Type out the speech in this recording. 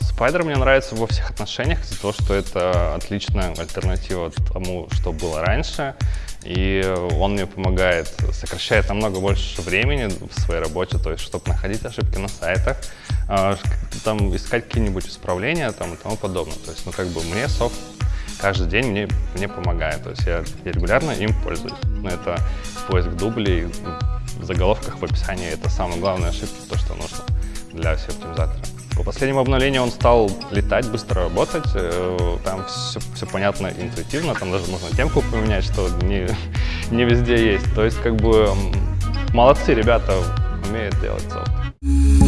Spider мне нравится во всех отношениях из-за того, что это отличная альтернатива тому, что было раньше. И он мне помогает, сокращает намного больше времени в своей работе, то есть, чтобы находить ошибки на сайтах, а, там искать какие-нибудь исправления там, и тому подобное. То есть, ну, как бы мне софт каждый день мне, мне помогает. То есть я, я регулярно им пользуюсь. Но это поиск дублей в заголовках, в описании. Это самая главная ошибка, то, что нужно для SEO-оптимизатора. По последнему обновлению он стал летать, быстро работать. Э, там все, все понятно, интуитивно. Там даже можно темку поменять, что не, не везде есть. То есть как бы молодцы ребята, умеют делать софт.